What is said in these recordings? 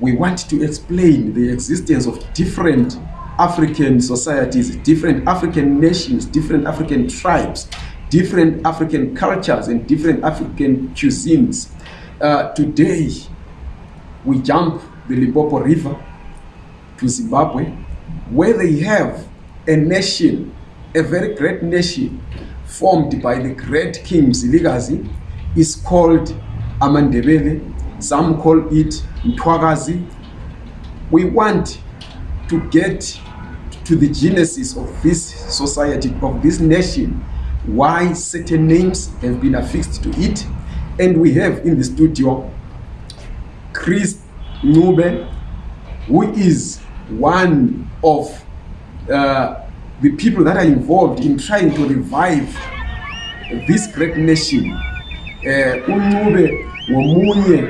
we want to explain the existence of different African societies, different African nations, different African tribes, different African cultures, and different African cuisines. Uh, today, we jump the Limpopo River to Zimbabwe, where they have a nation, a very great nation, formed by the great King Ziligazi, is called Amandebele some call it mthwakazi we want to get to the genesis of this society of this nation why certain names have been affixed to it and we have in the studio chris Ncube, who is one of uh, the people that are involved in trying to revive this great nation. Uh, Ncube ngomunye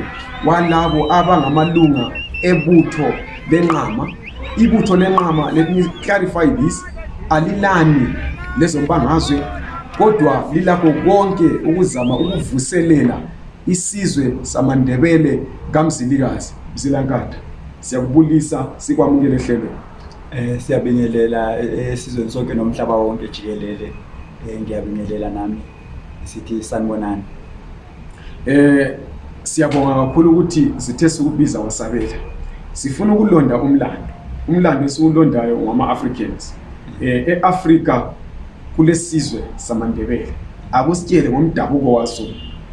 walabo abangamalunga ebutho lenqama. Ibutho lenqama, let me clarify this, alilani lezombangazwe kodwa lilakho konke ukuzama ukuvuselela Isizwe samaNdebele kaMzilikazi Mzilankatha siyakubulisa sikwamukele ehlelweni. Eh siyabingelela eh, esizweni sonke nomhlaba wonke jikelele. Eh ngiyabingelela nami sithi sanibonani. Eh siyabonga kakhulu ukuthi sithe sikubiza wasabela. Sifuna ukulonda umlando. Umlando esiwulondayo ngama Africans. Eh eAfrica kulesizwe samaNdebele. Akusitshele ngomdabuko waso,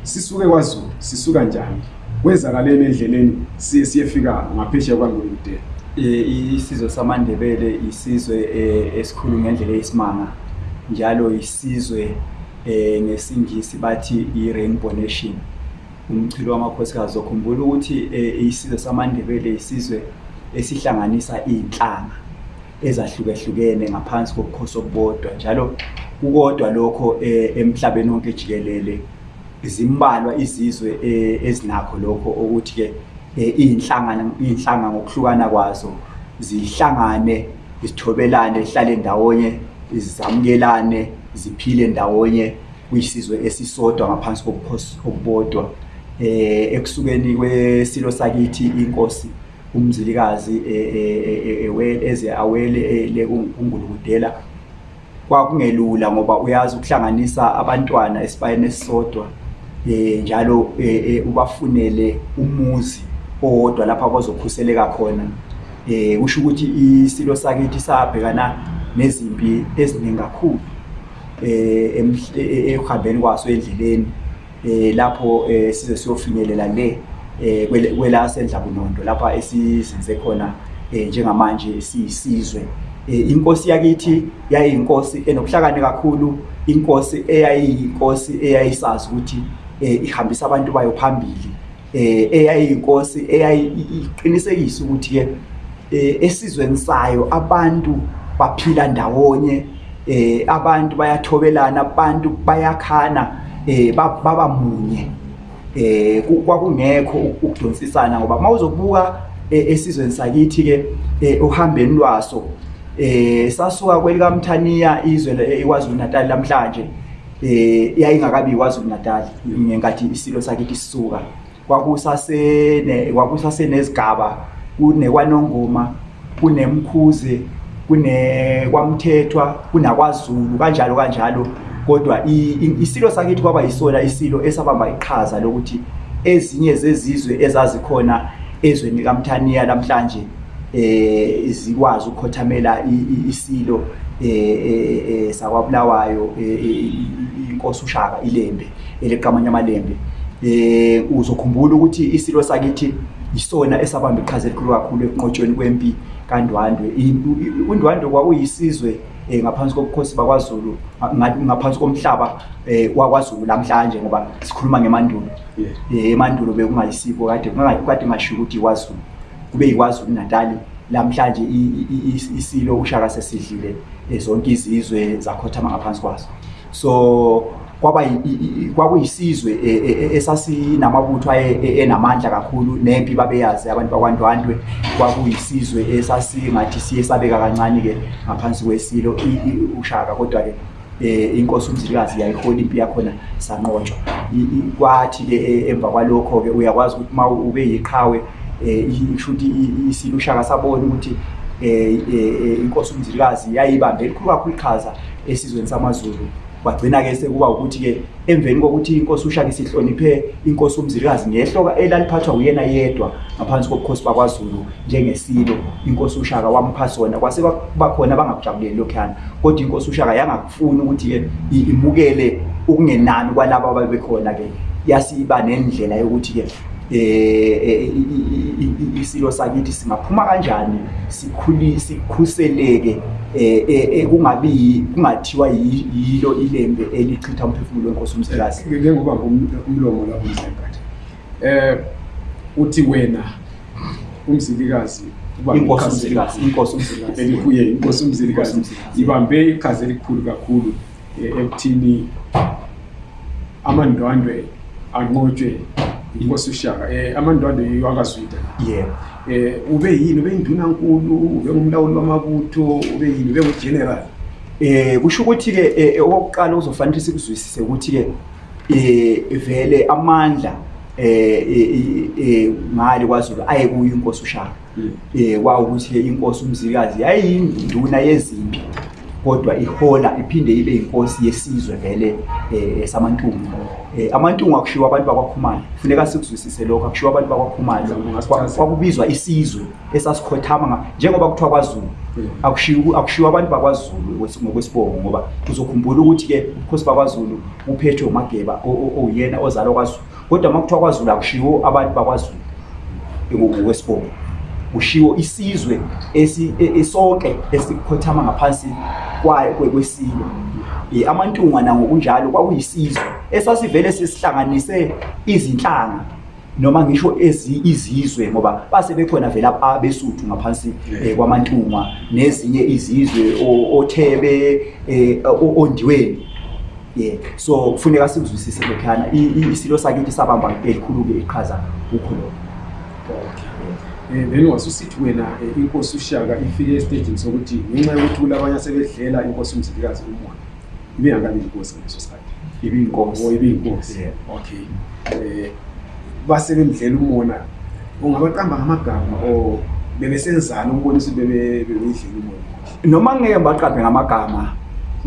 sisuke kwaZulu, sisuka njani, kwenzakaleni endleleni siye siyefika ngaphesheya kwaNgwengudela. Eh, isizwe samaNdebele isizwe eh, esikhulu ngendlela eyisimanga njalo isizwe eh, ngesingisi bathi i-rainbow nation umchilo wamakhosikazi zokhumbula ukuthi isizwe samaNdebele isizwe esihlanganisa iy'nhlanga ezahlukehlukene ngaphansi kobukhosi obubodwa njalo kukodwa lokho eh, emhlabeni wonke jikelele zimbalwa izizwe eh, ezinakho lokho ukuthi ke eh, izinhlangano izinhlanga ngokuhlukana kwazo zihlangane zithobelane zihlale ndawonye zizamukelane ziphile ndawonye kuyisizwe esisodwa ngaphansi kobukhosi obubodwa eh ekusukeni kwesilo sakithi inkosi umzilikazi e, e, e, eze awele kungulukudela kwakungelula ngoba uyazi ukuhlanganisa abantwana esibayeni esisodwa um njalo um ubafunele umuzi owodwa lapho abazokhuseleka khona um kusho ukuthi isilo sakithi sabhekana nezimpi eziningi kakhulu um ekuhambeni kwaso endleleni eh, lapho eh, size siyofinyelela le eh, kwelasenza kunondo lapha esizinze khona eh, njengamanje siyisizwe eh, inkosi yakithi yayiyinkosi enokuhlakane kakhulu inkosi eyayiyinkosi eyayisazi ukuthi eh, ihambisa abantu bayo phambili eh, eyayiyinkosi eyayiqinisekisa ukuthi ke eh, esizweni sayo abantu baphila ndawonye eh, abantu bayathobelana abantu bayakhana eh, baba munye eh, kwakungekho ukudonsisana ngoba uma uzobuka eh, esizweni sakithi ke eh, uhambeni lwaso eh, sasuka kwelikamthaniya izwe ikwazulu natali namhlanje eh yayingakabi kwaZulu Natal ngenkathi isilo sakithi sisuka kwakusasene kwakusasenezigaba kunekwanongoma kunemkhuze kune kwamthethwa kunakwaZulu kanjalo kanjalo kodwa isilo sakithi kwaba yisona isilo esabamba iqhaza lokuthi ezinye zezizwe ezazikhona ezweni likaMthaniya namhlanje eh zikwazi ukukhothamela isilo eh, eh, eh sakwabulawayo eh, inkosi ushaka ilembe eleqamanye amalembe eh uzokhumbula ukuthi isilo sakithi isona esabamba iqhaza elikhulu kakhulu ekunqotshweni kwempi kaNdwandwe uNdwandwe kwakuyisizwe eh ngaphansi kokukhosi bakwaZulu ngaphansi komhlaba eh wakwaZulu namhlanje ngoba sikhuluma ngemandulo eh emandulo bekungayisiko kade kungakade ngasho ukuthi kwaZulu kube yikwazulu natali lamhlanje isilo ushaka sesidlile eh, zonke izizwe zakhothama ngaphansi kwaso so kwaba kwakuyisizwe e, e, e, esasinamabutho enamandla kakhulu nempi babeyazi abantu bakwandwandwe kwakuyisizwe esasingathi siye sabeka kancane-ke ngaphansi kwesilo ushaka kodwa-ke eh inkosi umzilikazi yayihola impi yakhona sanqotshwa kwathi ke eh, emva kwalokho ke uyakwazi ukuthi uma ube yiqhawe eh ishuthi isilushaka sabona ukuthi eh, eh, eh inkosi umzilikazi yayibambe elikhulu kakhulu iqhaza esizweni samaZulu kwagcina ke sekuba ukuthi ke emveni kokuthi inkosi ushaka isihloniphe inkosi umzilikazi ngehloka elaliphathwa uyena yedwa ngaphansi kobukhosi bakwazulu njengesilo inkosi ushaka wamupha sona kwase bakhona bangakujabuleli lokhuyana kodwa inkosi ushaka yangakufuni ukuthi-ke imukele ukungenani kwalabo ababekhona-ke yasiba nendlela yokuthi-ke eh, eh isilo sakithi singaphuma kanjani sikhuli sikhuseleke eh, eh, eh kungabi kungathiwa yilo ilembe elichitha umphefumulo wenkosi umsikazi ngeke ngoba umlomo lapho msikazi eh uthi wena umzilikazi inkosi umzilikazi inkosi umzilikazi elikuye inkosi umzilikazi ibambe iqhaza elikhulu kakhulu ekuthini amandwandwe anqotshwe inkosi ushaka um eh, amandwandwe yiyo akazwida yebo eh, um ube yini ube yindunankulu ube ngumlawuli wamabutho ube yini ube ngugeneral um kusho ukuthi-ke okokuqala uzofanele sikuzwisise ukuthi-ke um vele amandla um ngale kwazulu ayekuyo inkosi ushaka um eh, kwawukuthi-ke inkosi umzikazi yayiyinduna yezimpi kodwa ihola iphinde ibe inkosi yesizwe vele um samantungu um amantungu akushiwo abantu bakwakhumane funeka sikuzwisise lokho akushiwo abantu bakwakhumane kwakubizwa isizwe esasikhothama njengoba kuthiwa kwazulu akushiwo abantu bakwazulu ngokwesibongo ngoba uzokhumbula ukuthi-ke ubukhosi bakwazulu uphethwe umageba oyena ozalwa kwazulu kodwa uma kuthiwa kwazulu akushiwo abantu bakwazulu ngokwesibongo kushiwo isizwe e, e, sonke esikhothama ngaphansi kwayo kwesilo e, amantunga nangokunjalo kwakuyisizwe esasivele sesihlanganise izinhlanga noma ngisho izizwe ngoba base bekhona vela abesuthu ngaphansi eh, kwamantunga nezinye izizwe othebe eh, ondiweni yeah so kufuneka sikuzwisise lokhana isilo sakithi sabamba elikhulu-ke iqhaza kukho lokho um eh, then wasusithi wena eh, inkosi ushaka ifike estagini sokuthi ngenxa yokuthi kulabanye asebedlela inkosi umzilikazi umona ibingakabi inkosi ngaleso sikhathi ibiyinkosi oh, ibiyinkosi okay um base bemdlela umona ungabaqamba ngamagama or bebesenzani ukubonisa ukuthi bebeyidlela umona noma ngeke baqaphe ngamagama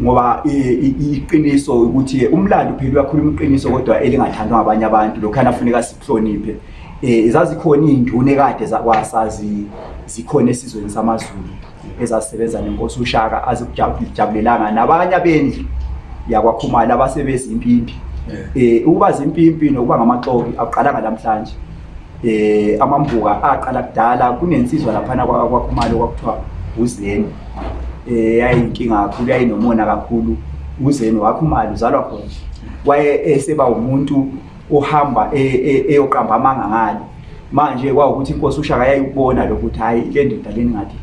ngoba iqiniso ukuthi umlando phela uyakhuluma iqiniso kodwa elingathandwa ngabanye abantu lokho anafuneka sikuhloniphe eh zazikhona induna ekade zakwasazi zikhona esizweni samazulu ezasebenza nenkosi ushaka azikujabulelanga nabanye abendlu yakwakhumala abasebenza impimpi eh ukuba zimpimpi nokuba ngamaxoki aqalanga namhlanje eh amambuka aqala kudala kunensizwa laphana kwakhumalo kwakuthiwa uzeni eh yayinkinga kakhulu yayinomona kakhulu uzeni wakhumalo uzalwa khona waye eseba umuntu ohamba e, e, eyoqamba amanga ngale manje kwawukuthi inkosi ushaka yayikubona lokuthi hayi le ndoda leni ngathi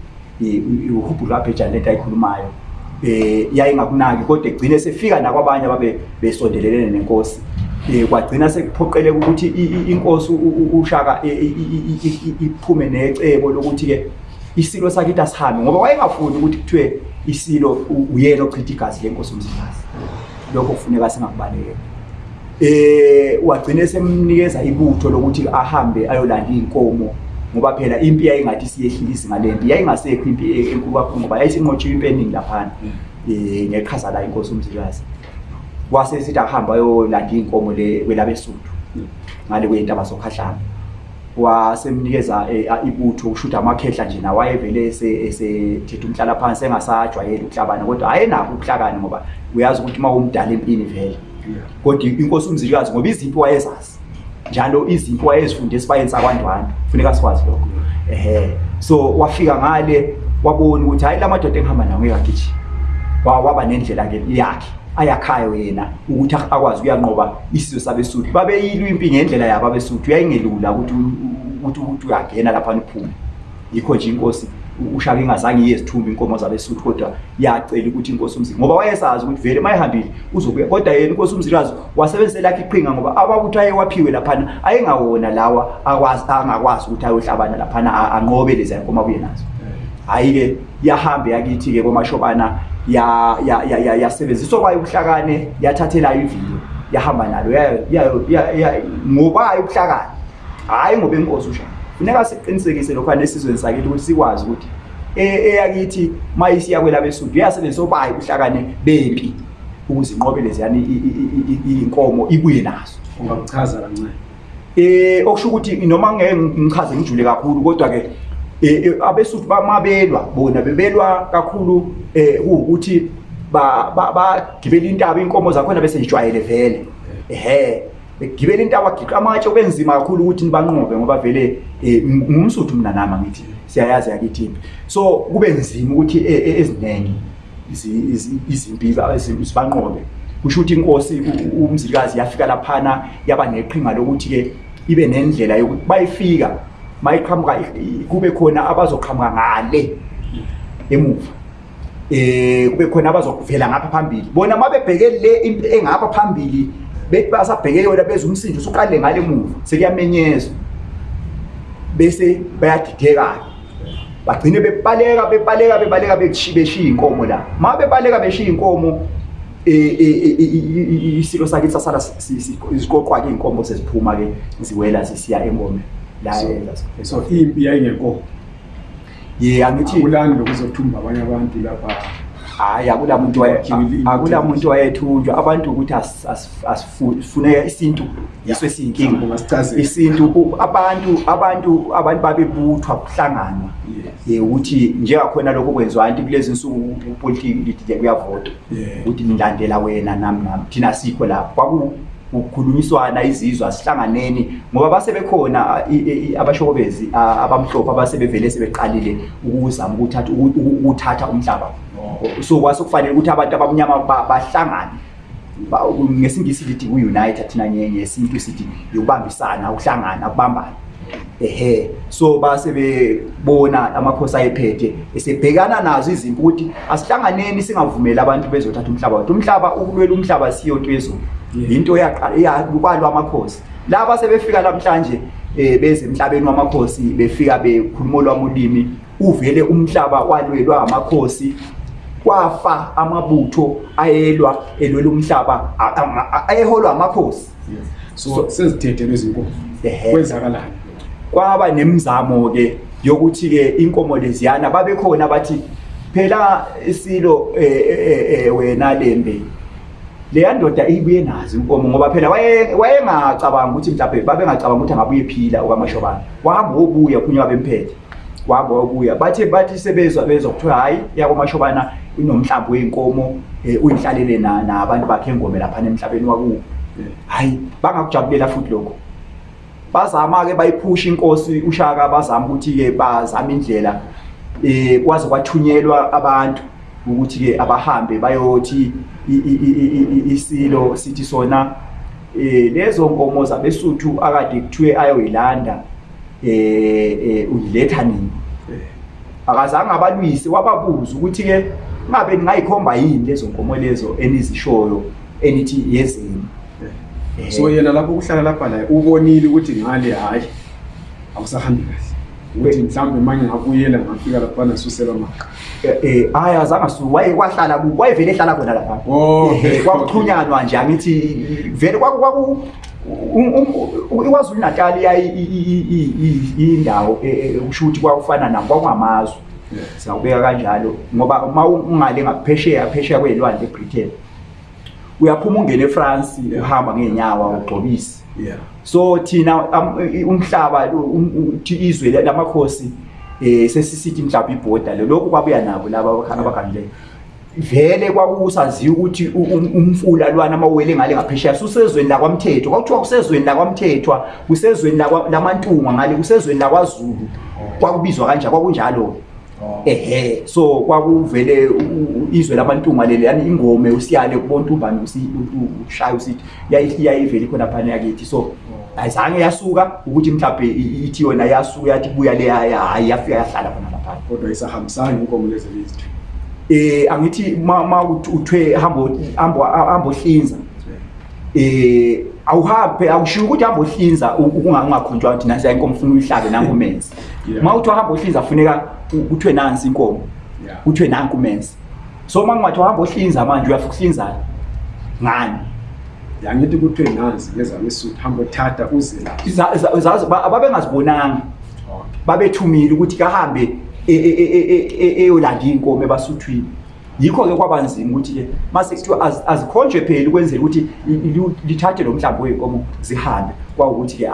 uhubhulu wabhejana le nto ayikhulumayo eh yayingakunaki kodwa egcine sefika nakwabanye ababe besondelelene nenkosi eh kwagcina sekuphoqeleka ukuthi inkosi ushaka e, e, e, iphume necebo lokuthi ke isilo sakhe itasihambe ngoba wayengafuni ukuthi kuthiwe isilo uyena ochitha igazi lenkosi umzilwazi lokho kufuneka singakubalekela eh wagcina esemnikeza ibutho lokuthi ahambe ayolanda inkomo ngoba phela impi yayingathi siyehlisi ngalempi yayingasekho impi e-, enkulu kakhulu ngoba yayisinqotshiwe impi eningi laphana mm. eh ngeqhaza la inkosi umzilwazi wase sithi ahamba ayolanda inkomo le kwelabesuthu mm. ngale kwentaba sokhahlana wasemnikeza eh, ibutho ukushuthi amakhehla nje nawo ayevele esethetha umhlala phansi engasajwayeli ukuhlabana kodwa ayenakho ukuhlakani ngoba uyazi ukuthi uma umdala empini vele kodwa inkosi umzilikazi ngoba izimpi wayezazi njalo izimpi wayezifunde esibayeni sakwandwana funeka sikwazi lokho ehe so wafika ngale wabona ukuthi hhayi la madoda engihamba nawo ngekagijima waba nendlela ke yakhe ayakhayo yena ukuthi akwazi ukuyanqoba isizwe sabesuthu babeyilwa impi ngendlela yabo abesuthu yayingelula ukuthi ukuthi uyangena lapha niphume yikho nje inkosi ushaka ingazange iye zithumba inkomo zabesuthu kodwa yacela ukuthi inkosi umzili ngoba wayesazi ukuthi vele mayihambile uzokuya kodwa yena inkosi umzilwazi wasebenzise lakhe iqhinga ngoba abakuthi ayewaphiwe laphana ayengawona lawa angakwazi ukuthi ayohlabana laphana anqobe lezi yankomo abuye nazo hhayi-ke yahambe yakithi-ke komashobana yasebenziswa kwayo ubuhlakane yathathela iviyo yahamba nalo ngobayo ubuhlakane hhayi ngoba inkosi ushaya funeka siqinisekise lokhu anesizweni sakithi ukuthi sikwazi ukuthi e, eyakithi uma isiya kwelabesundu iyasebenzisa obayi ubuhlakane bempi ukuze inqobele ziyani iy'nkomo ibuye nazo ungakuchaza kancane um okusho ukuthi noma ngeke ngichaze ngijule kakhulu kodwa-ke Eh, eh, abesuthu bamabelwa bona bebelwa kakhulu um kuwukuthi bagibela intaba iy'nkomo zakhona bese zijwayele vele ehe begibela intaba agiqa amatshe kubenzima kakhulu ukuthi nibanqobe ngoba vele eh, ngumsuthu mina nami angithi siyayazi yakithi impi so kube nzima ukuthi e, e, eziningi izimpi zibanqobe kusho ukuthi inkosi umzilikazi yafika laphana yaba neqhinga lokuthi-ke ibe nendlela yokuthi bayifika mayiqhamuka kube khona abazoqhamuka ngale emuva eh kube khona abazokuvela ngapha phambili bona mabebheke le into engapha phambili bethi basabheke yona beza umsindo usuqale ngale muva sekuyamenyezwa bese bayadidekana bagcine bebaleka bebaleka bebaleka beshiya inkomo la ma bebaleka beshiya inkomo e, e, e, isilo sakhe sasala siziqoqwa ke inkomo seziphuma ke ziwela zisiya engomeni la so impi yayingenkomo ye angithi kulani lokuzothumba abanye abantu lapha hayi akula muntu akula muntu wayethunjwa abantu ukuthi asifuneka isintu yiso esiyinkinga isintu abantu abantu abantu babebuthwa kuhlanganwa ye ukuthi njengakhona lokho kwenziwa anti kulezi nsuku upolitiki lithi kuyavota ukuthi ngilandela wena nami nami thina sikho lapho kukhulunyiswana izizwe asihlanganeni ngoba basebekhona abashokobezi abamhlophe abasebevele sebeqalile ukuzama ukuthatha umhlaba so kwase kufanele ukuthi abantu abamnyama bahlangane ngesingisi lithi ku-unite thina ngesintu sithi yokubambisana ukuhlangana ukubambana ehe so base bebona amakhosi ayephethe esebhekana nazo izimpi ukuthi asihlanganeni singavumeli abantu bezothatha umhlaba wethu umhlaba ukulwela umhlaba siyo nto yezulu yinto yakwalwa amakhosi laba sebefika namhlanje um beze emhlabeni wamakhosi befika bekhuluma olwami ulimi uvele umhlaba walwelwa amakhosi kwafa amabutho ayelwa elwela umhlaba ayeholwa amakhosi so sezithethe lezi nkomo kwenzakalani kwaba nemizamo ke yokuthi ke inkomo leziyana babekhona bathi phela isilo eh, eh, eh, wena lembe leya ndoda ibuye nazo inkomo ngoba phela wayengacabanga ukuthi mhlawumbe babengacabanga ukuthi angabuye phila okamashobana wahamba wobuya khunye babemphethe waba wakuya bathe bathi sebezwa bezwa kuthiwa hhayi yakwamashobana inomhlambi wey'nkomo um eh, uyihlalele nabantu bakhe engome laphana emhlabeni wakuwo hhayi bangakujabulela futhi lokho bazama-ke bayiphusha inkosi ushaka bazama ukuthi-ke bazama indlela um kwaze kwathunyelwa abantu ukuthi-ke abahambe bayothi isilo sithi sona um lezo nkomo zabesuthu akade kuthiwe ayoyilanda eh, eh uletha nini akazange abalwise wababuza ukuthi ke ngabe ningayikhomba yini lezo nkomo lezo enizishoyo enithi yezini eh. so yena lapho kuhlala lapha naye ubonile ukuthi ngale hayi awusahambi kahle ukuthi mhlawumbe manje ngabuyela ngafika lapha nasusela maka eh, eh hayi azange su waye kwahlala ku wayevele ehlala khona lapha oh, eh, kwakuxhunyanwa nje angithi vele kwaku ikwazulu natal indawo e, e, kusho ukuthi kwakufana nam kwakungamazwe singakubeka kanjalo ngoba uma ungale ngaphesheya phesheya kweyilwandle ebritain uyaphuma ungene efrance uhamba ngeenyawa ugxobise so thina umhlaba izwe lamakhosi um sesisithi mhlawumbe ibhoda lolokhu kwabuya nabo laba abagangileyo vele kwakusaziwa ukuthi umfula lwana mawele ngale ngaphesheya susezweni lakwamthethwa kwakuthiwa kusezweni lakwamthethwa kusezweni lamantunga ngale kusezweni lakwazulu kwakubizwa kanjani kwakunjalo oh. ehe so kwakuvele izwe lamantunga leli yani ingome usiyale kubontumbani ushaye usithi yayiveli khona phana yakithi so oh. ayizange yasuka ukuthi mhlawumbe ithi yona yasuka yathi buya le hayi yafika yahlala khona lapha kodwa isahambisani inkomo lezi lizithu eh angithi uma uthwe hambo hambo hambo hlinza eh awuhambe awushiyo ukuthi hambo hlinza ukungangakhonjwa ukuthi nasi inkomo ufuna uyihlabe nangu menzi uma uthi hambo hlinza funeka kuthiwe nansi inkomo kuthiwe nanku menzi so uma ngingathi uhamba ohlinza manje uyafika uhlinzani ngani yangithi kuthiwe nazi ngezami isuthu hamba othatha uze la ababengazibonanga babethumile ukuthi kahambe e, e, e, eyolanda iy'nkomo ebasuthwini yikho-ke kwabanzima ukuthi-ke mase kuthiwa azikhonjwe phela ukwenzela ukuthi lithathe lo mhlambi wey'nkomo zihambe kwawukuthi-ke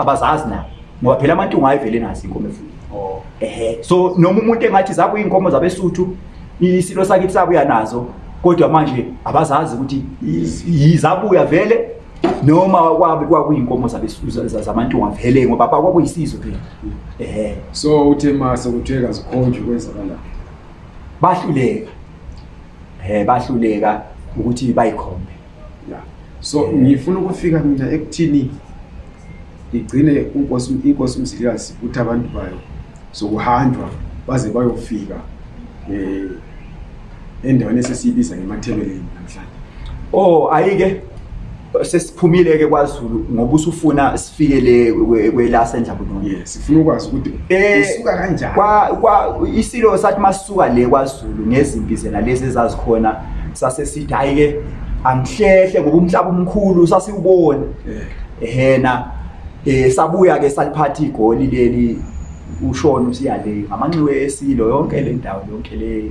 abazazi nabo ngoba phela amantunga ayivele nazi inkomo efuna oh. ehe so noma umuntu engathi zabuya inkomo zabesuthu isilo sakithi sabuya nazo kodwa manje abazazi ukuthi yizabuya vele noma kwabe kwakuyinkomo zabantu wavele ngoba kwakuyisizo phela eh so uthe mase kuthiwe kazikhonjwe kwenzakala bahluleka eh bahluleka ukuthi bayikhombe yeah so ngifuna ukufika mina ekuthini Ligcine inkosi inkosi uMzilikazi ukuthi abantu bayo sokuhanjwa baze bayofika eh endaweni esesiyibiza ngemathebeleni namhlanje. Oh ayike sesiphumile ke kwaZulu ngoba usufuna sifikele kwelase njabulungu yes sifuna ukwazi ukuthi eh, usuka kanjani kwa kwa isilo sathi masuka le kwaZulu ngezimpi zena lezi ezazikhona sase sithi ayike angihlehle ngoba umhlaba omkhulu sasiwubona eh. ehena eh sabuya ke saliphatha igoli leli ushona usiyale ngamanxiwe esilo yonke le ndawo yonke le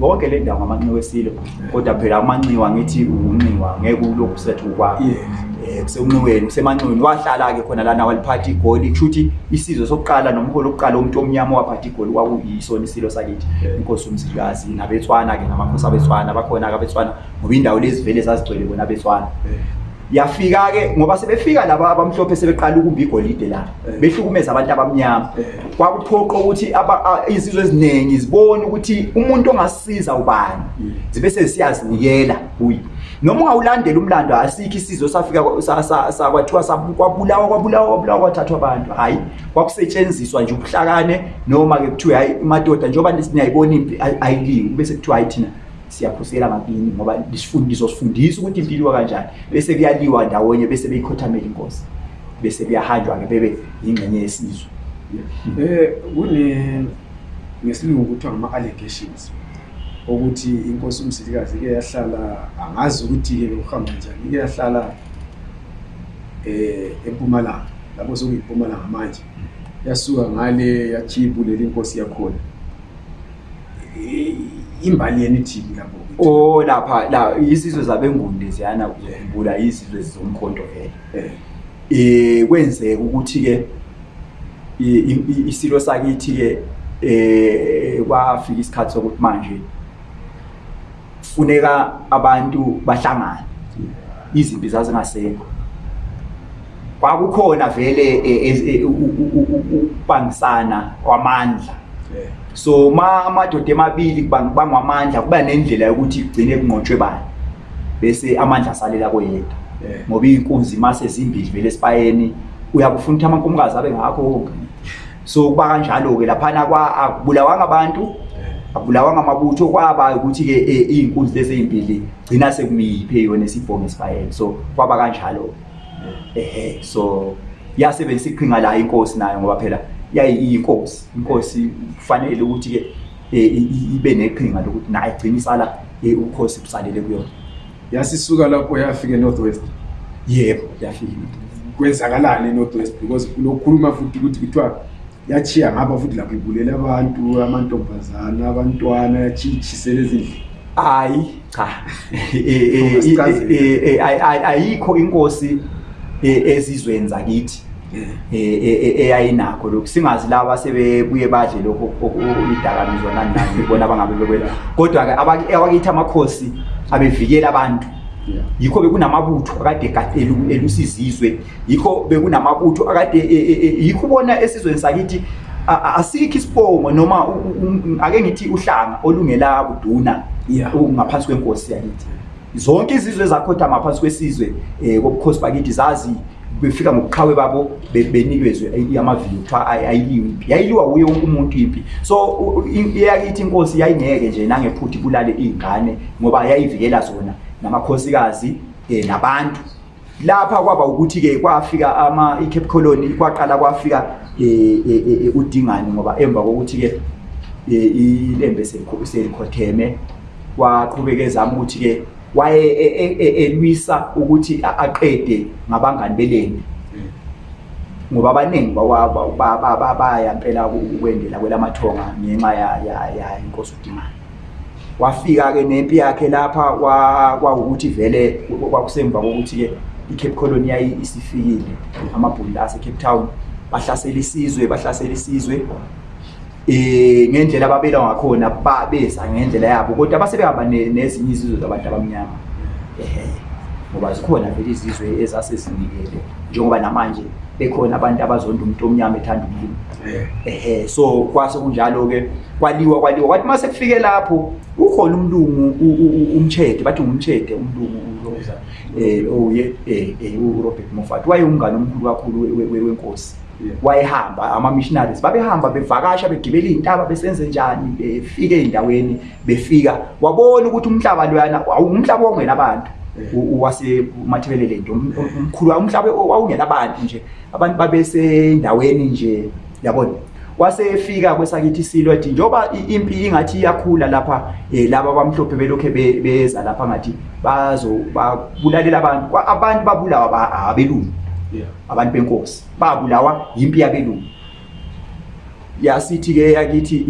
wonke le ndawo ngamanxiwa esilo kodwa phela amanxiwa ngithi unxiwa ngeke ulokhu sethu kwa um eh, kuseunxiweni kusemanxiweni wahlala-ke khona lana waliphatha igoli kusho ukuthi isizwe sokuqala nomholo okuqala umuntu omnyama owaphatha igoli kwakuyisona isilo sakithi inkosi umzilikazi nabetswana-ke namakhosi abetswana bakhona-ke abetswana ngoba indawo lezivele zazigcwele bona abetswana yafika-ke ngoba sebefika laba abamhlophe sebeqala ukumba igolide la eh. behlukumeza abantu abamnyama eh. kwakuphoqa ukuthi izizwe eziningi zibone ukuthi umuntu ongasiza ubani hmm. zibe sesiyazinikela kuye noma ungawulandela umlando asikho isizwe safika kwathiwa kwabulawa kwabulawa kwabulawa kwathathwa abantu hhayi kwakusetshenziswa nje ubuhlakane noma-ke kuthiwe hhayi madoda njengoba niyayibona impi ayiliwi bese kuthiwa hhayi thina siyaphosela bakini ngoba ngizosifundisa ukuthi impilo iwa kanjani bese kuyaliwa ndawonye bese beyikhothamela inkosi bese kuyahanjwa-ke bebe yingxenye yesizwe um eh, kune ngesilungu kuthiwa ngama-allegations ukuthi inkosi umsilikazi ike yahlala angazi ukuthi-ke bekuhamba njani ike yahlala um empumalanga lapho sokuyimpumalanga manje yasuka ngale yakhiyibulele inkosi yakhona imbali yenu ithini lapho o oh, lapha la izizwe zabengunde ziyana kuzokhumbula izizwe zomkhonto vele eh. eh kwenzeka ukuthi ke isilo sakithi ke eh kwafika isikhathi sokuthi manje funeka abantu bahlangane izimpi zazingasekho kwakukhona vele e, e, e, ukubangisana kwamandla so ma amadoda emabili bangwamandla kuba nendlela yokuthi kugcine kunqotshwe bani bese amandla asalela koyedwa ngoba iy'nkunzi mase zimbili vele esibayeni uyakufuna ukuthi amankomukazi abe ngakho konke so kuba kanjalo-ke laphana akubulawanga abantu akubulawanga amabutho kwaba ukuthi-ke eh, iy'nkunzi lezi ey'mbili gcina sekumiyiphe yona esibhongo esibayele so kwaba kanjalo-ke ehe so yasebenzisa iqhinga layo inkosi nayo ngoba phela yayiyinkosi inkosi kufanele ukuthi-ke eh, ibe neqhinga lokuthi naye gcina isala eh, ubukhosi busalele kuyona yasisuka lapho yafika enorthwest yebo yafika kwenzakalani enorthwest because kulokhuluma futhi ukuthi kuthiwa yachiya ngapha futhi lapho ibulele abantu amantombazana abantwana yachiyitshisele ezindlini hayi cha ayikho inkosi ezizweni zakithi e, e, e, eyayinakho lokhu singazi labo asebebuye badle lokho okuyidakamizwa nani nani ibona abangabe bekwela kodwa-ke abakithi amakhosi abevikela abantu yikho bekunamabutho akade elusizizwe yikho bekunamabutho akade e, e, e, yikho ubona esizweni sakithi asikho isibongo noma ake ngithi uhlanga olungela kuduna ngaphansi kwenkosi yakithi zonke izizwe ezakhothama phansi kwesizwe um kobukhosi bakithi zazi befika ngobuqhawe babo benikezwe amaviyo kuthiwa ayiliwe impi yayiliwa wuye wonke umuntu impi so eyakithi inkosi yayingeke nje nangephuthi ibulale iy'ngane ngoba yayivikela zona namakhosikazi um nabantu lapha kwaba ukuthi ke kwafika ama iCape Colony kwaqala kwafika e, e, e, udingani ngoba emva kokuthi ke ilembe selikhotheme waqhubeka ezama ukuthi ke waye elwisa ukuthi aqede ngabangani belembe ngoba abaningi baya mpela ukwendela kwelamathonga ngenxa ya inkosi udingani wafika-ke nempi yakhe lapha kwawukuthi vele kwakusemva kokuthi-ke i-cape colony yayi isifikile amabhulu la ase-cape town bahlasela isizwe bahlasela isizwe eh ngendlela ababela ngakhona babeza ngendlela yabo kodwa basebehamba nezinye izizwe zabantu abamnyama ehe ngoba zikhona vele izizwe ezase zinikele njengoba namanje bekhona abantu abazonda umuntu omnyama ethanda umlimi ehe so kwase kunjalo ke kwaliwa kwaliwa kwathi mase kufike lapho ukhona umlungu umtshede bathi ngumtshede umlungu uroza eh oye eh, eh uRobert Moffat wayengane omkhulu kakhulu wenkosi wayehamba ama missionaries babehamba bevakasha begibela izintaba besenze njani befike endaweni befika wabona ukuthi umhlaba loyana awumhlaba wongena abantu wase mathebelele nje umkhulu umhlaba wawungena abantu nje abantu babesendaweni nje yabona wasefika kwesakithi isilo ethi njengoba impi ingathi iyakhula lapha um laba abamhlophe belokhu beza lapha ngathi bazobabulalela abantu abantu babulawa abelungu abantu benkosi babulawa yimpi yabelungu yasithi-ke yakithi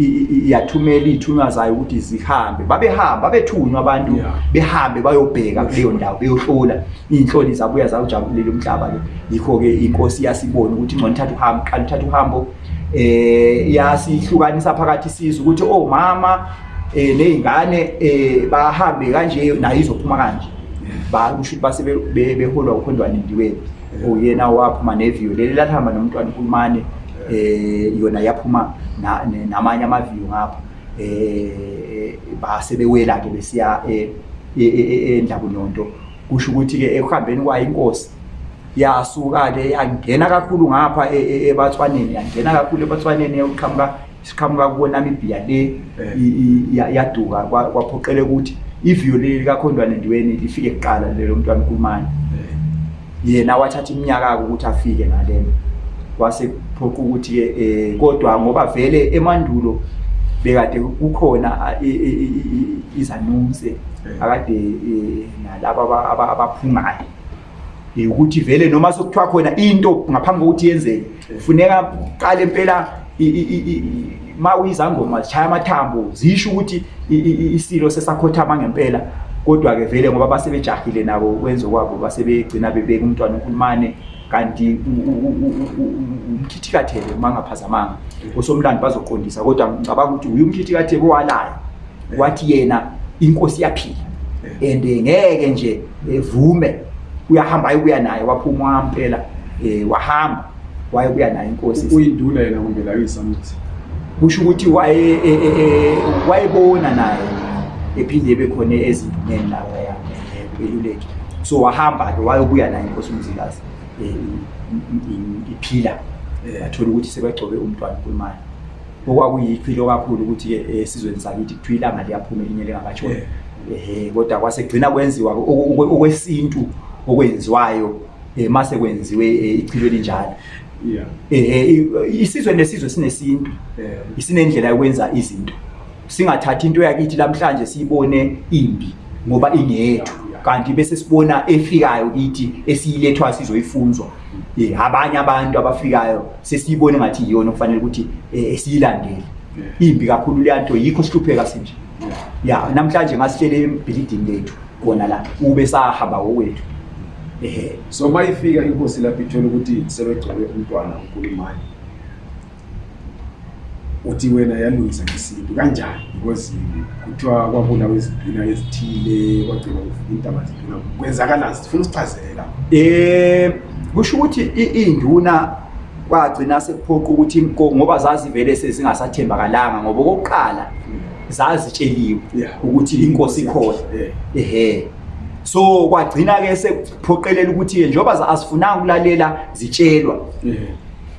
yathumela iy'thunywa zayo ukuthi zihambe babehamba babethunywa abantu behambe bayobheka kuleyo ndawo beyohlola iy'nhloli zabuya zawujabulele umhlaba lo yikho-ke inkosi yasibona ukuthi ingcono ithatha uhambo qala uthatha uhambo um eh, yasihlukanisa phakathi siza ukuthi omama oh, um eh, ney'ngane um bahambe kanje nayo izophuma kanje bakusho ukuthi base beholwa ukhondwanendiweni uyena waphuma neviyo leli lalihamba nomntwana uhulumane um eh, yona yaphuma namanye amaviyo ngapha um base bewela-ke besiya e, e, e, endlakunyonto kusho ukuthi-ke ekuhambeni kwayo inkosi yasuka-ke yangena kakhulu ngapha ebathwaneni yangena kakhulu ebathwaneni yokuqhamuka siqhamuka kubo namibia le eh. yaduka kwaphoqele ukuthi iviyo leli likakhondwane ndiweni lifike kuqala lelo mntwana ukulumane eh. yena wathatha iminyaka-ke ukuthi afike ngalena wasephoqa ukuthi-ke um kodwa ngoba vele emandulo bekade kukhona izanunse akade nalaba abaphungayo ukuthi vele noma sokuthiwa khona into ngaphambi kokuthi yenzeke kufuneka uqale impela ma uyizangoma zishaya amathambo zisho ukuthi isilo sesakhothama ngempela kodwa-ke vele ngoba basebejahile nabo kwenze kwabo basebegcina bebeka umntwana unkulumane kanti umkhithikathebe uma ngaphazamanga osomlandi bazoqondisa kodwa ngicabanga ukuthi uye umkhithikathebe owalayo wathi yena inkosi yaphila and eh, ngeke nje evume eh, uyahamba ayokuya naye waphuma wampela um eh, wahamba wayokuya naye inkosi uyinduna yena kumbe layo isamithi kusho ukuthi wayebona naye ephinde ebe khona ezinduneni lapha ya beluleki so wahamba ke wayokuya naye inkosi umzikazi iphila athola ukuthi sebagcobe umntwana unkulumayo okwakuyiphilo kakhulu ukuthi eh, esizweni sakithi kuthiwa ilanga liyaphuma elinye lingakatshoni ehe kodwa kwasegcina kwenziwa okwesintu okwenziwayo um eh, ma sekwenziwe eh, ichilo elinjalo isizwe nesizwe sinesintu sinendlela yokwenza izinto singathathi into yakithi lamhlanje siyibone imbi ngoba ingeyethu kanti bese sibona efikayo kithi esiyilethwa sizoyifunzwa um abanye abantu abafikayo sesiyibona ngathi yiyona okufanele ukuthi eh, siyilandele imbi kakhulu leya nto yikho sihlupheka sinje ya namhlanje ngasitshele ebhilidini lethu kona la ube sahamba ngokwethu ehe so uma ifika inkosi lapho ithola ukuthi sebegcwele umntwana unkulumayo uthi wena yalungisa ngesintu kanjani because kuthiwa kwabulawa iziduna ezithile kwagcina kufika intaba ziduna kwenzakalani sifuna usichazele la um kusho ukuthi iy'nduna kwagcina sekuphoqa ukuthi ngoba zazivele sezingasathembakalanga ngoba okokuqala zazitsheliwe ukuthi inkosi ikhona ehe so kwagcina-ke sekuphoqelela ukuthi-ke njengoba azifunanga ukulalela zitshelwa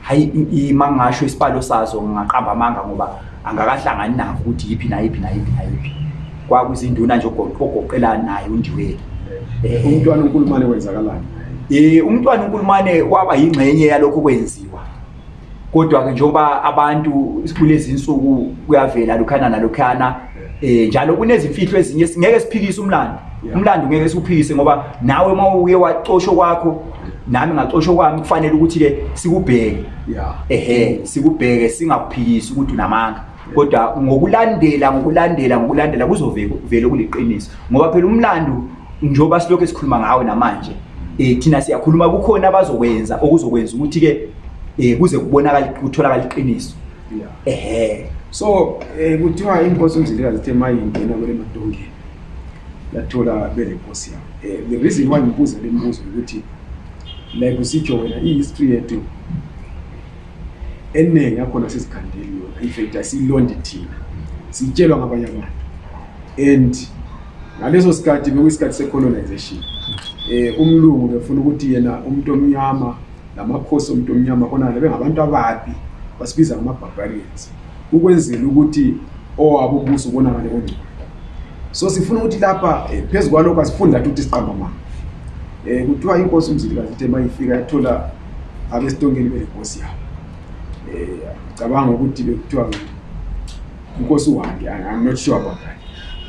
hayi imangasho isibalo sazo ngingaqamba amanga ngoba angakahlangani nakho ukuthi yiphi nayiphi nayiphi nayiphi kwakuzinduna nje ogoqela naye undiweli eh, umntwana unkulumane wenzakalani um umntwana unkulumane waba yingxenye yalokho kwenziwa kodwa-ke njengoba abantu kulezi nsuku kuyavela lokhana nalokhana eh njalo kunezimfihlo ezinye singeke siphikise umlando umlando ngeke siwuphikise ngoba nawe uma uye wacosho kwakho nami ngacosho kwami kufanele ukuthi ke sikubheke ehe sikubheke singakuphikisi ukuthi unamanga kodwa ngokulandela ngokulandela ngokulandela kuzovele kuliqiniso ngoba phela umlando njengoba silokhu esikhuluma ngawo namanje um thina siyakhuluma kukhona abazokwenza okuzokwenza ukuthi-ke um kuze kubonakale kutholakala iqiniso ehe so eh kuthiwa inkosi umzilika zithe mayingena kule madongeni yathola belenkosi yabo eh the reason why ngibuza le mbuzo ukuthi like usitsho wena i history yethu eningi yakhona sisikhandeli yona in fact asiyilondi thina sitshelwa ngabanye abantu and ngaleso sikhathi bekuyisikhathi se-colonization um umlungu befuna ukuthi yena umuntu omnyama Lamakhosi omuntu omnyama khona bebengabantu ababi basibiza ngama-barbarians ukwenzela ukuthi owabo umbuso ubonakale ongcono so sifuna ukuthi lapha eh, phezu kwalokho asifundi lathi ukuthi siqamba mama um eh, kuthiwa inkosi umzilikazi ithe ma ifika yathola abesitongeni belenkosi yabo um cabanga ukuthi bekuthiwa inkosi uhambe i'm not sure about that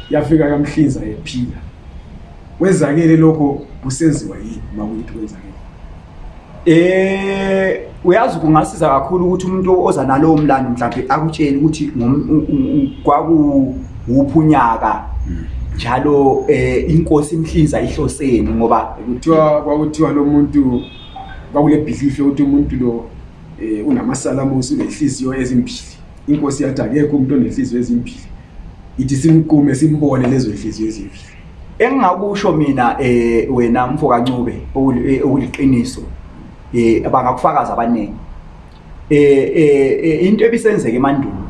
yafika yamhlinza ephila Kwenzakele lokho kusenziwa yini uma kuyithi kwenzakele? Eh uyazi kungasiza kakhulu ukuthi umuntu oza nalowo mlando mhlawumbe akutshele ukuthi kwaku wuphunyaka hmm. njalo eh inkosi imhlinza ihloseni ngoba kuthiwa kwakuthiwa lo muntu kwakule belief yokuthi umuntu lo eh unamasalamusi unenhliziyo ezimbili inkosi yathi akekho umuntu onenhliziyo ezimbili Ithi simqume simbone lezo nhliziyo ezimhle. Engingakusho mina eh wena mfo kaNcube eh, okuliqiniso eh bangakufakaza abaningi. Eh, eh eh into ebisenzeke emandulo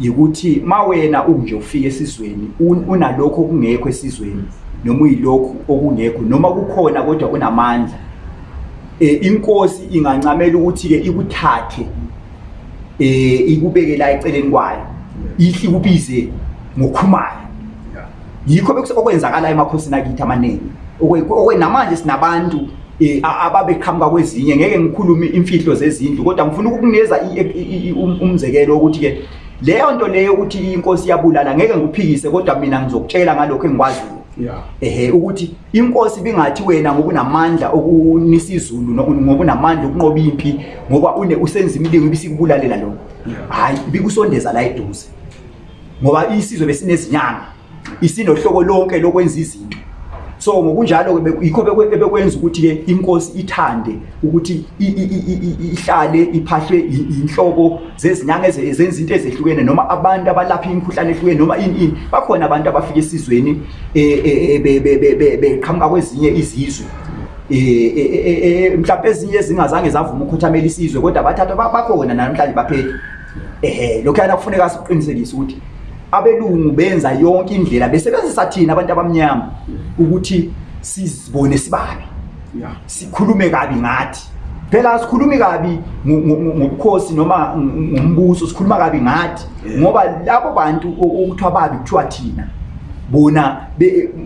yikuthi mawena unje ufike esizweni unalokho okungekho esizweni noma uyilokhu okungekho noma kukhona kodwa unamandla eh inkosi ingancamela ukuthi ke ikuthathe um ikubeke la eceleni kwayo ihle ikubize ngokhumayo yikho okwenzakala emakhosini akithi amaningi okwenamanje sinabantu um ababeqhamuka kwezinye ngeke ngikhulume imfihlo zezindlu kodwa ngifuna ukukunikeza um, umzekelo wokuthi-ke leyo nto leyo ukuthi inkosi iyabulala ngeke ngikuphikise kodwa mina ngizokutshela ngalokho engikwaziyo ehe ukuthi inkosi bingathi wena ngokunamandla okunisa izulu ngokunamandla okunqoba impi ngoba une usenza imilingo ibisikubulalela lokho hhayi bikusondeza la eduze ngoba isizwe besinezinyanga isinohlobo lonke lokwenza izinto so ngokunjalo-ke yikho ebekwenza ukuthi-ke inkosi ithande ukuthi ihlale iphahlwe inhlobo zezinyanga zenza into ezehlukene noma abantu abalapha imikhuhlane ehlukene noma ini ini bakhona abantu abafika esizweni e, e, e, beqhamuka kwezinye izizwe mhlawumbe ezinye ezingazange zavuma ukhothamela isizwe kodwa bathatha bakhona namhlanje baphethe ehe lokhu yana kufuneka siqinisekise ukuthi abelungu benza yonke indlela besebenzisa thina abantu abamnyama ukuthi sizibone sibabi sikhulume kabi ngathi phela sikhulumi kabi ngobukhosi noma ngombuso sikhuluma kabi ngathi ngoba labo bantu okuthiwa babi kuthiwa thina bona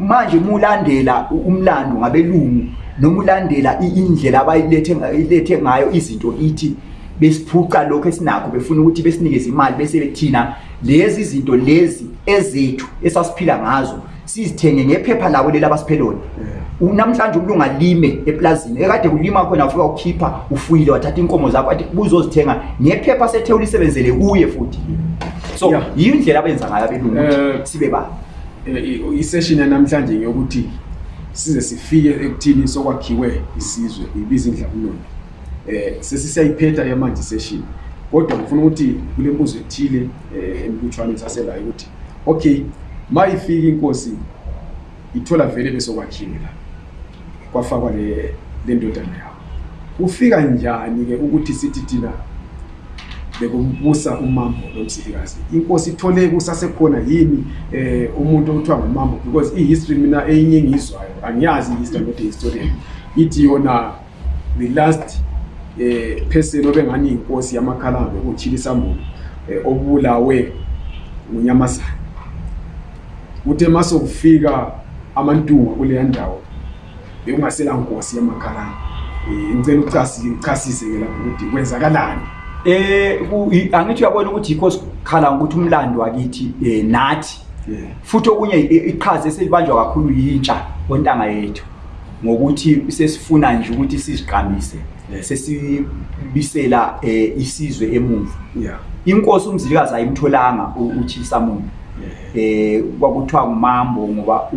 manje mulandela umlando ngabelungu noma ulandela indlela abayilethe ngayo izinto ithi besiphuca lokho esinakho befuna ukuthi besinikeze imali bese thina lezi zinto lezi ezethu esasiphila ngazo sizithenge ngephepha labo leli abasipheloni eh. namhlanje umuntu ungalime eplazini ekade kulima khona ufika ukhipha ufuyile wathatha inkomo zakho athi buzozithenga ngephepha sethe ulisebenzele kuye futhi so yiyo indlela abenza ngayo abelungu ukuthi eh. sibe ba eh, isession yanamhlanje ngeyokuthi size sifike ekuthini sokwakhiwe isizwe ibiza indla kulona eh sesisayiphetha yamanje session kodwa ngifuna ukuthi kule mbuzo ethile eh embuthwaneni saselayo ukuthi Okay, mayifika inkosi ithola vele besokwakhiwe la. Kwafakwa le lendodana yawo. Kufika njani ke ukuthi sithi thina bekumbusa umambo lomsifikazi inkosi ithole kusasekhona yini eh umuntu okuthiwa ngumambo because i history mina eyinye engizwayo angiyazi i history not historian ithi yona the last eh, person obengani yinkosi yamakhalanga kutshila isambulo eh, obulawe ngunyamazana kuthe ma sokufika amantunga kuleya ndawo bekungasela nkosi yamakhalanga eh, ngicela uchasise ke lapho ukuthi kwenzakalani eh angithi uyabona ukuthi yikho sikhala ukuthi umlando wakithi eh, nathi futhi okunye iqhaza eselibanjwa kakhulu yitsha ontanga yethu ngokuthi sesifuna nje ukuthi sizigqamise sesibisela eh, isizwe emuva inkosi umzilikazi ayimtholanga utshisa muntu eh kwakuthiwa ngumambo ngoba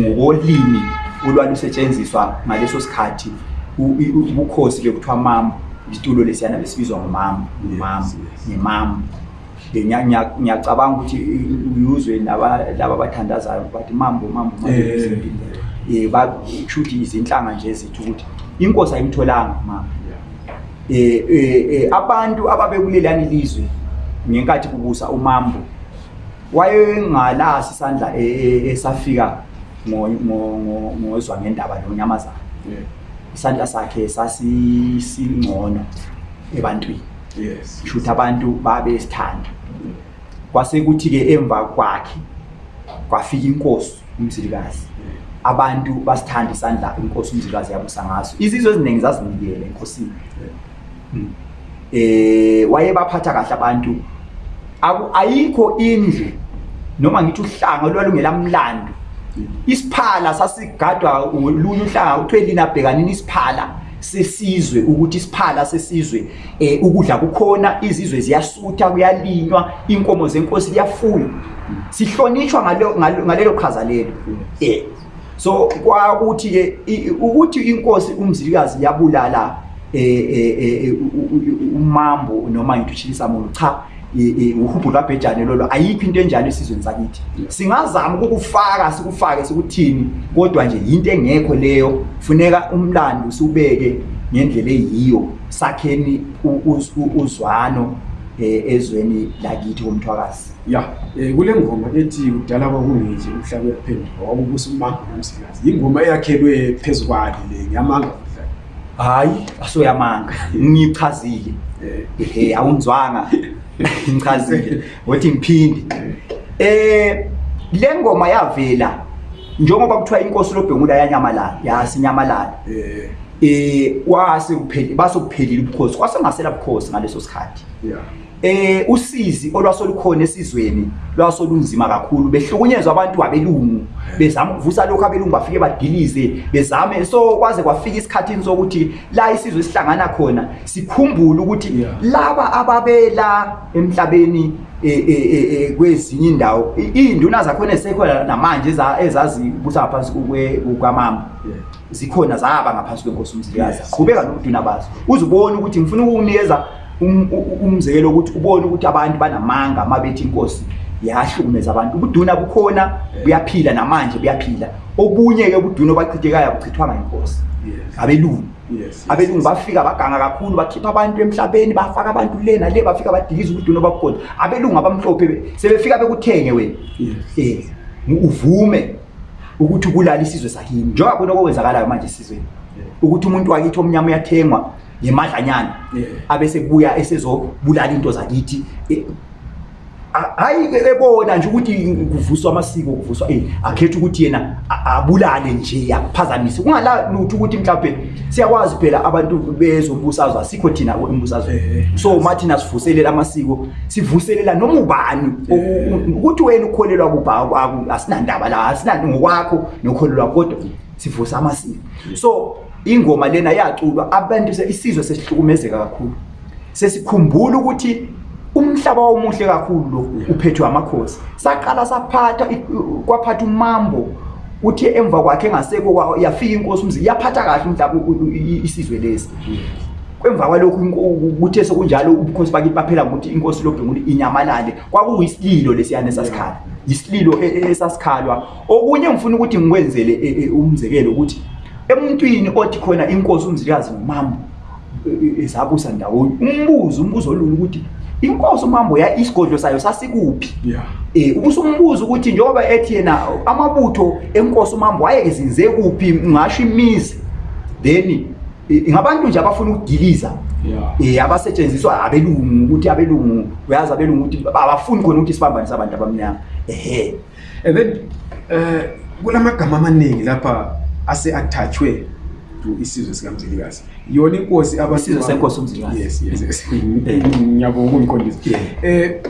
ngolimi olwalusetshenziswa ngaleso sikhathi ubukhosi bekuthiwa mambo isitulo lesiyana besibizwa ngumambo ngumambo ngimambo ngiyacabanga ukuthi uyuzwe laba abathandazayo bathi mambo mambo eh, shuthi izinhlanga nje ezithi ukuthi inkosi ayimtholanga mama eh, eh, abantu ababekulelani lizwe ngenkathi kubusa umambo wayengalasi isandla esafika ngozwa ngendaba lonyamazana isandla sakhe sasisingcono ebantwini yes shuthi yes. abantu babesithanda kwase kuthi ke emva kwakhe kwafika inkosi umzilikazi abantu basithanda isandla inkosi umzilikazi yabusa ngaso izizwe eziningi zazinikele enkosini hmm. eh wayebaphatha kahle abantu ayikho indlu noma ngithi uhlanga olwalungelamlando isiphala sasigadwa lunye uhlanga kuthiwe lina bhekanini isiphala sesizwe ukuthi isiphala sesizwe eh ukudla kukhona izizwe ziyasutha kuyalinywa inkomo zenkosi liyafuywa sihlonitshwa ngalelo ngalelo qhaza lelo eh so kwakuthi ke ukuthi inkosi umzilikazi yabulala eh, eh, eh, eh umambo noma ngithishisa muntu cha uhubhu lwabhejane lolo ayikho into enjalo esizweni sakithi singazama ukukufaka sikufake sikuthini kodwa nje yinto engekho leyo funeka umlando siwubeke ngendlela eyiyo sakheni uzwano eh, ezweni lakithi komthwakazi ya eh, kule ngoma ethi kudala kwakungeje umhlabe yaphendula wakubusa umanga nomsikazi yingoma eyakhelwe phezu kwali le ngiyamanga hayi asoyamanga ngichazile ehe awunzwanga ngichazile wathi ngiphinde eh le ngoma yavela njengoba kuthiwa inkosi lobhengula yanyamalala yasinyamalala eh eh wase kuphele base kuphelile ubukhosi kwasengasela bukhosi ngaleso sikhathi yeah Eh usizi olwasolukhona esizweni lwasolunzima kakhulu behlukunyezwa abantu abelungu bezama ukuvusa lokho abelungu bafike badilize bezame so kwaze kwafika isikhathi sokuthi la isizwe sihlangana khona sikhumbule ukuthi yeah. laba ababela emhlabeni e, e, e, kwezinye indawo induna zakhona esekhona namanje ezazi busa phansi kwamama yeah. zikhona zaba ngaphansi kwenkosi umzilikazi yes. qhubeka nobuduna bazo uzubona ukuthi ngifuna ukukunikeza um, umzekelo ukuthi ubone ukuthi abantu banamanga uma bethi inkosi yahlukumeza abantu ubuduna bukhona buyaphila namanje buyaphila obunye-ke ubuduna obachithekayo abuchithwanga inkosi yes. abelungu yes, abelungu yes, bafika baganga kakhulu bakhipha abantu emhlabeni bafaka abantu le nale bafika badikiza ubuduna obabukhona abelungu abamhlophe sebefika bekuthenge wena yes. yes. uvume ukuthi kulala isizwe sakini njengoba khona okwenzakalayo manje esizweni ukuthi umuntu wakithi omnyama uyathengwa ngemadlanyana abese kubuya esezobulala into zakithi e, hayi ebona nje ukuthi kuvuswa amasiko kuvuswa eh akhetha ukuthi yena abulale nje akuphazamise kungalala ukuthi mhlawumbe siyakwazi phela abantu bezombusazwe asikho thina embusazweni eh, eh, eh. so ma thina sivuselela amasiko sivuselela noma ubani ukuthi wena ukholelwa kubhakwakho asinandaba la asinanto ngokwakho nokholelwa kodwa sivusa amasiko so ingoma lena yaculwa abantu isizwe sesihlukumezeka kakhulu sesikhumbula ukuthi umhlaba wawumuhle kakhulu lo uphethwe amakhosi saqala saphatha kwaphatha umambo uthi emva kwakhe engaseko yafika inkosi umzi yaphatha kahle umhlaba isizwe lesi kwemva kwalokhu kuthe sekunjalo ubukhosi bakithi baphela ngokuthi inkosi lobhenguli inyamalale kwakuyisililo lesiyane sasikhala yisililo e, e, esasikhalwa okunye ngifuna ukuthi ngikwenzele e, umzekelo ukuthi emuntwini othi khona inkosi umzilikazi nomambo ezabusa ndawonye umbuzo umbuzo olula ukuthi inkosi umambo ya isigodlo sayo sasikuphi yeah. e, ubuso umbuzo ukuthi njengoba ethi yena amabutho enkosi umambo wayezinze kuphi ngasho imizi then e, ngabantu nje abafuna ukudiliza yeah. e, abasetshenziswa abelungu ukuthi abelungu uyazi abelungu ukuthi abafuni khona ukuthi sibambane sabantu abamnyama ehe Ebe eh kulamagama amaningi lapha ase attachwe to isizwe sika Mzilikazi. Yona inkosi abasizwe senkosi uMzilikazi. Yes, yes, yes. Ngiyabonga ukungiqondisa. Eh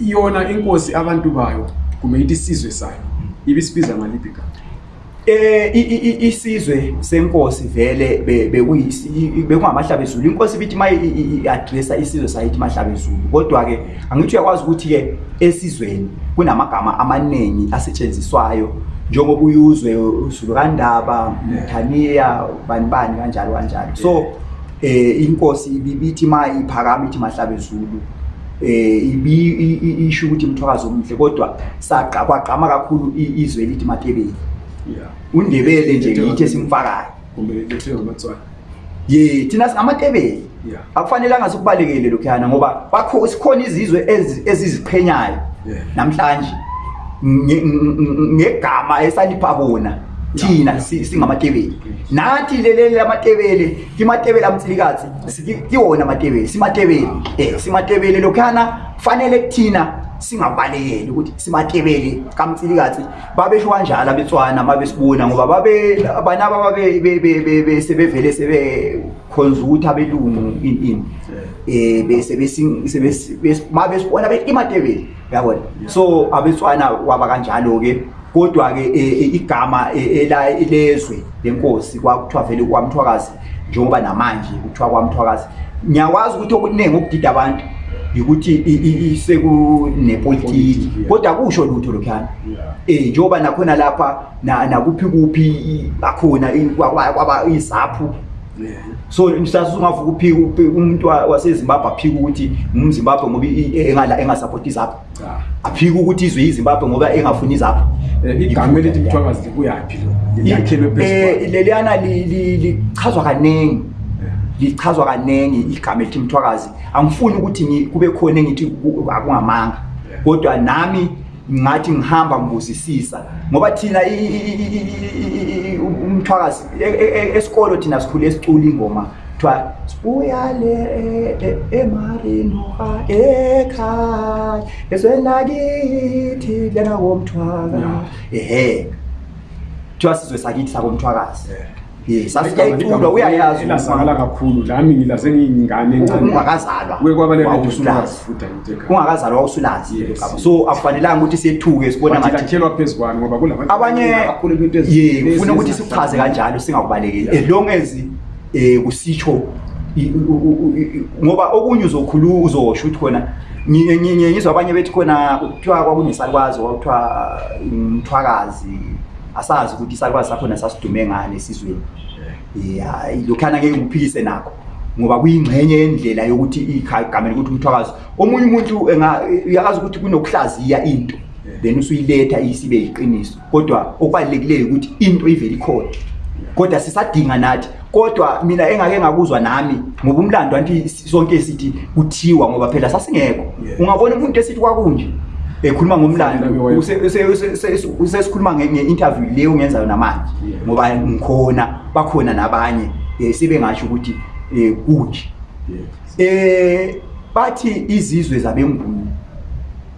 yona inkosi abantu bayo kumbe ithi isizwe sayo ibisibiza ngaliphi igama? Eh, i- i- i- isizwe senkosi vele be- bekuyisi- i- i- bekungamahlabezulu inkosi ibithi ma i-adressa isizwe sayo ithi mahlabezulu kodwa-ke angithi uyakwazi ukuthi-ke esizweni kunamagama amaningi asetshenziswayo njengoba uyuzwe uzulu kandaba mthaniya bani bani kanjalo kanjalo so um inkosi ibi- ibithi ma iphakama ithi mahlabezulu um isho ukuthi mthwakazi omuhle kodwa kwagqama kakhulu izwe elithi matebeli undebele nje ngiyithe simfakayo ye thina singamatebeli akufanelanga sikubalekele lokhuyana ngoba bakho sikhona izizwe eziziqhenyayo namhlanje ngegama esalipha bona thina singamatebeli nathi leleli lamatebele kimatebele amtsilikazi kiwona amatebeli simatebeli um simatebeli lokhuyana kufanele kuthina singabalekeli ukuthi simatebele kamtsilikatsi babesho kanjalo abetswana uma besibona ngoba banaba babe sebevele sebekhonza ukuthi abelungu ini ini Eh, bese ma besibona bethi imatebeli yabona so abeswana waba kanjalo-ke kodwa-ke eh, eh, igama elezwe lenkosi kwakuthiwa vele kwamthwakazi njengoba namanje kuthiwa kwamthwakazi ngiyakwazi ukuthi okuningi okudida abantu yikuthi sekunepolitiki kodwa kusho lutho lokhuyana um njengoba nakhona lapha nakuphi kuphi akhona kwaba izaphu so mhlawumbe ungavuka uphike umuntu wasezimbabwe aphike ukuthi ngumzimbabwe ngoba engasapoti izaphu aphika ukuthi izwe yizimbabwe ngoba engafuni izapha eh, igama elithi mthwakazi likuyaphi eh, leliyana lichazwa kaningi lichazwa kaningi igama elithi mthwakazi angifuni ukuthi kube khona engithi akungamanga kodwa nami ngathi ngihamba ngibuzisisa ngoba thina umthwakazi e, e, e, esikolo thina sikhule esicula ingoma kuthiwa sibuya le e, e, emarinoha ekhaya eswenakithi lena womthwaka ehe kuthiwa sizwe sakithi sakomthwakazi sasiyayiculwa uyayazi lasakala kakhulu lami ngila sengiyingane encane-ungakazalwa ungakazalwa wawusulazi so akufanelanga ukuthi sethuke sibonakhelwa phezu kwami ngoba kulabanye ye ufuna ukuthi sikuchaze kanjalo singakubalekeli as long as eh kusitsho ngoba okunye uzokhuluma uzosho ukuthi khona ngizwa abanye bethi khona kuthiwa kwakunesalukwazi kwakuthiwa umthwakazi asazi ukuthi isalukwazi sakhona sasidume ngani esizweni ya lokhana ngeke ngiphikise nakho ngoba kuyingxenye yendlela yokuthi igamela ukuthi umthwakazi omunye umuntu uyakwazi ukuthi kunokuhlaziya into then usuyiletha isibe yiqiniso kodwa okubalulekileyo ukuthi into ivele ikhona kodwa sisadinga nathi kodwa mina engake ngakuzwa nami ngoba umlando anti sonke sithi kuthiwa ngoba phela sasingekho ungabona umuntu esithi kwakunje ekhuluma ngomlando usesikhuluma nge-interview leyo ungenzayo namanje ngoba ngikhona bakhona nabanye um sebengasho ukuthi um kunje um bathi izizwe zabengumu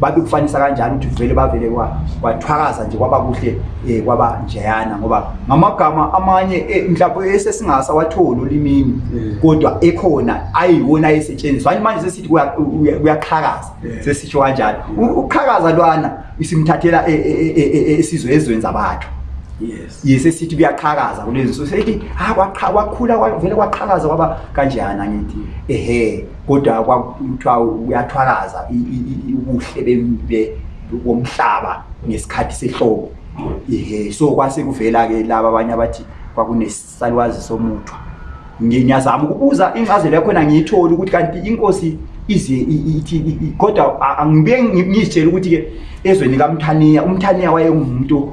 babikufanisa kanjani ukuthi vele bavele kwathwakaza nje kwaba kuhle um kwaba njeyana ngoba ngamagama amanye eh, mhlawumbe esesingaza watholi olimini eh. kodwa ekhona ayiwona ayesetshenziswa anye manje sesithi kuyaxhakaza sesitsho kanjani ukuxhakaza lwana isimthathela esizwe ezweni zabathu yise sithi kuyaqhakaza kulezi so sethi ha ah, kwakhula vele kwaqhakaza kwaba kanjeyana ngithi ehe kodwa kwakuthiwa kuyathwalaza ubuhle bomhlaba ngesikhathi sehlobo ehe so kwasekuvela-ke laba abanye abathi kwakunesalwazi somuthwa ngiyazama ukubuza incazelo yakhona ngiyithole ukuthi kanti inkosi ize ithi kodwa ngibe ngizitshela ukuthi-ke ezweni kamthaniya umthaniya wayengumuntu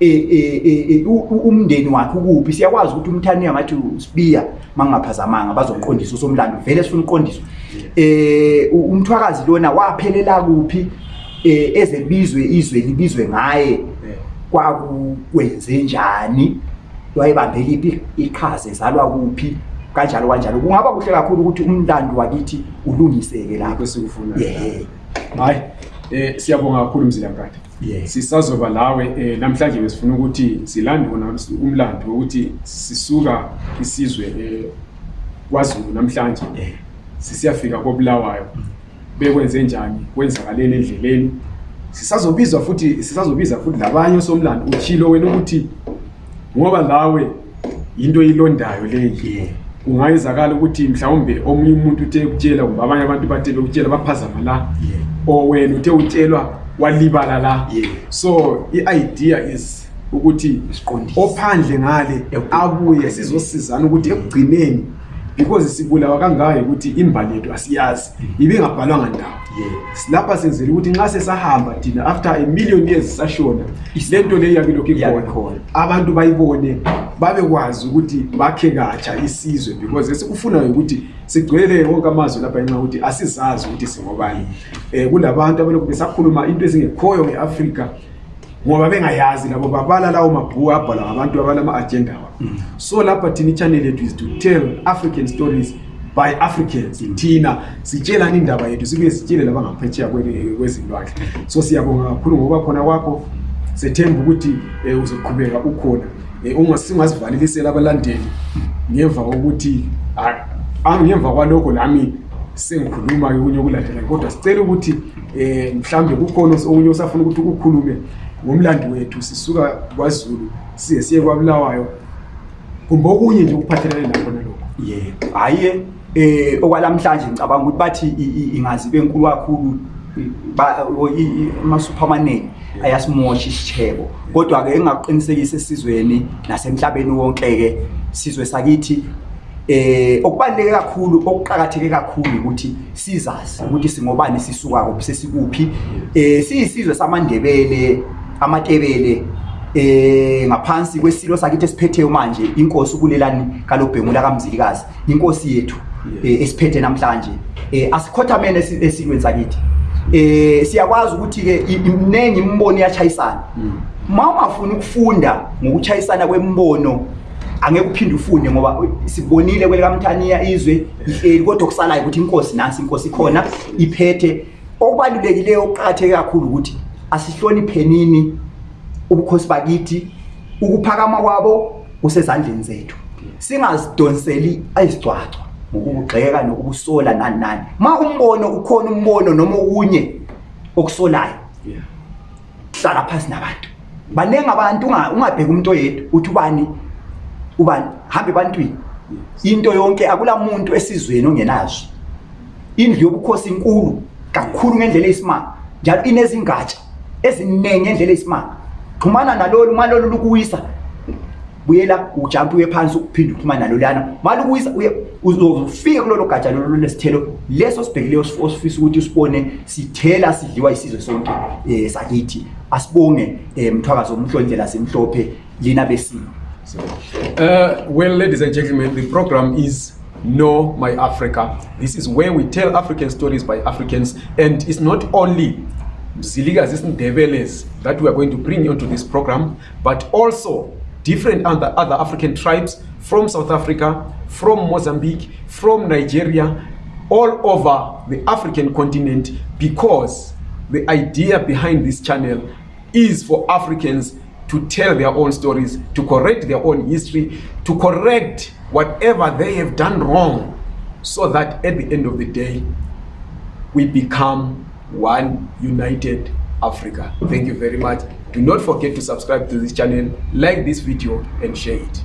e, e, e, umndeni wakhe ukuphi siyakwazi ukuthi umthani angathi usibiya mangingaphazamanga bazoqondisa usomlando vele sifuna uqondisa um umthwakazi lona waphelela kuphi um ezebizwe izwe libizwe ngaye kwakukwenze njani wayebambeliphi iqhaza ezalwa kuphi kanjalo kanjalo kungaba kuhle kakhulu ukuthi umlando wakithi ulungiseke lapho sikufunayo hayi um siyabonga kakhulu mzilankatha yes. sisazoba lawe eh, namhlanje besifuna ukuthi silande wona umlando wokuthi sisuka isizwe eh, kwazulu namhlanje eh, sisiyafika kobulawayo mm. bekwenze njani kwenzakaleni endleleni sisazobizwa futhi sisazobiza futhi labanye osomlando uthilo wena ukuthi ngoba lawe yinto oyilondayo leyi kungayenzakala ukuthi mhlawumbe omunye umuntu uthe kutshela kumbe abanye abantu bathe bekutshela baphazama la or wena uthe utshelwa walibala la so i-idea is ukuthi ophandle ngale abuye sizosizana ukuthi ekugcineni because sibulawa kangaka yikuthi imbali yethu asiyazi ibingabhalwanga ndawo lapha senzela ukuthi nxa sesahamba thina after a million years sisashona le nto leyo yabe lokhu ikhona abantu bayibone babekwazi ukuthi bakhe katsha isizwe because esikufunayo ukuthi sigcwele wonke amazwi lapha nxa ukuthi asizazi ukuthi singobani um kulabantu abalokhu besakhuluma into ezingekhoyo nge-afrika ngoba bengayazi labo babala lawo mabhuku abhalwa ngabantu abalama-agenda wa mm. so lapha thina ichanel yethu is to tell african stories by africans mm. thina sitshelani indaba yethu sibuye sitshele labangaphetsheya kwezilwandle so siyabonga kakhulu ngoba khona kwakho sethemba ukuthi um uzoqhubeka ukhona eh, um ungasivalelisela abalandeli ngemva kokuthi ah, ah, ngemva kwalokho lami sengikhuluma okunye okulandelayo kodwa sicela ukuthi eh mhlambe kukhona okunye osafuna ukuthi ukukhulume ngomlandi wethu sisuka kwaZulu siye siye kwabulawayo kumbe okunye nje ukuphathelene nakho nalokho yebo hayi eh okwalamhlanje ngicabanga ukuthi bathi ingazi benkulu kakhulu ama-supermaneni ayasimosha isishebo kodwa-ke engakuqinisekisa esizweni nasemhlabeni wonke-ke sizwe sakithi Eh okubaleke kakhulu okuqhakatheke kakhulu ukuthi sizazi ukuthi singobani sisuka kuphi sesikuphi eh siyisizwe samandebele amatebele eh ngaphansi kwesilo sakithi esiphetheyo manje inkosi ukulelani kalobhengula kamzilikazi inkosi yethu eh, esiphethe namhlanje eh asikhothamene esilweni sakithi eh siyakwazi ukuthi ke imnengi imbono yachayisana mm. mawungafuni ukufunda ngokuchayisana kwembono angeke uphinde ufunde ngoba sibonile kwelikamthaniya izwe ihleli kodwa okusalayo ukuthi inkosi nansi inkosi ikhona iphethe okubalulekileyo okuqakatheke kakhulu ukuthi asihloniphenini ubukhosi bakithi ukuphakama kwabo kusezandleni zethu singazidonseli izigcwagcwa ngokubugxeka nokubusola nani nani ma umbono ukhona umbono noma okunye okusolayo yeah. hlala phansi nabantu baningi abantu ungabheki umuntu oyedwa uthi ubani ubani hambe ebantwini into yonke akula muntu esizweni ongenazwi indlu yobukhosi inkulu kakhulu ngendlela eyisimanga njalo inezingatsha eziningi ngendlela eyisimanga xhumana nalolu uma lolu lukuwisa buyela ujampe uye phansi uphinde uxhumane nalo lana mali ukuyisa uzofika kulolo gatsha lolo lesithelo leso sibhekileyo osifisa ukuthi usibone sithela sidliwa isizwe sonke eh sakithi asibonge eh, mthwakazo omhlo indlela simhlophe lina besimo Uh, well, ladies and gentlemen, the program is Know My Africa. This is where we tell African stories by Africans, and it's not only Ziligas, Develes that we are going to bring onto this program. but also different other, other African tribes from South Africa, from Mozambique, from Nigeria, all over the African continent because the idea behind this channel is for Africans to tell their own stories, to correct their own history, to correct whatever they have done wrong so that at the end of the day, we become one united africa thank you very much do not forget to subscribe to this channel like this video and share it